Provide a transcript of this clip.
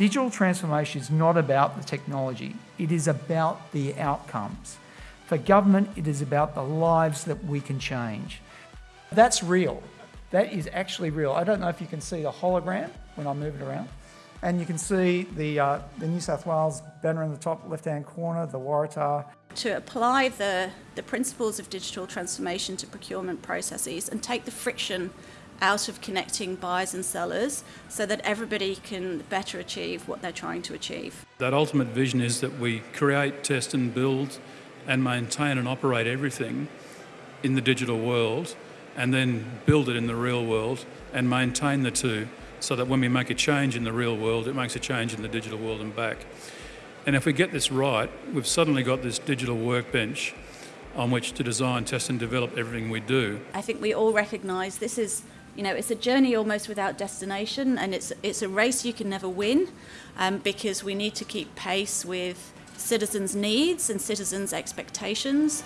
Digital transformation is not about the technology, it is about the outcomes. For government, it is about the lives that we can change. That's real. That is actually real. I don't know if you can see the hologram when I move it around. And you can see the, uh, the New South Wales banner in the top left-hand corner, the Waratah. To apply the, the principles of digital transformation to procurement processes and take the friction out of connecting buyers and sellers so that everybody can better achieve what they're trying to achieve. That ultimate vision is that we create, test and build and maintain and operate everything in the digital world and then build it in the real world and maintain the two so that when we make a change in the real world, it makes a change in the digital world and back. And if we get this right, we've suddenly got this digital workbench on which to design, test and develop everything we do. I think we all recognise this is you know, it's a journey almost without destination and it's, it's a race you can never win um, because we need to keep pace with citizens' needs and citizens' expectations.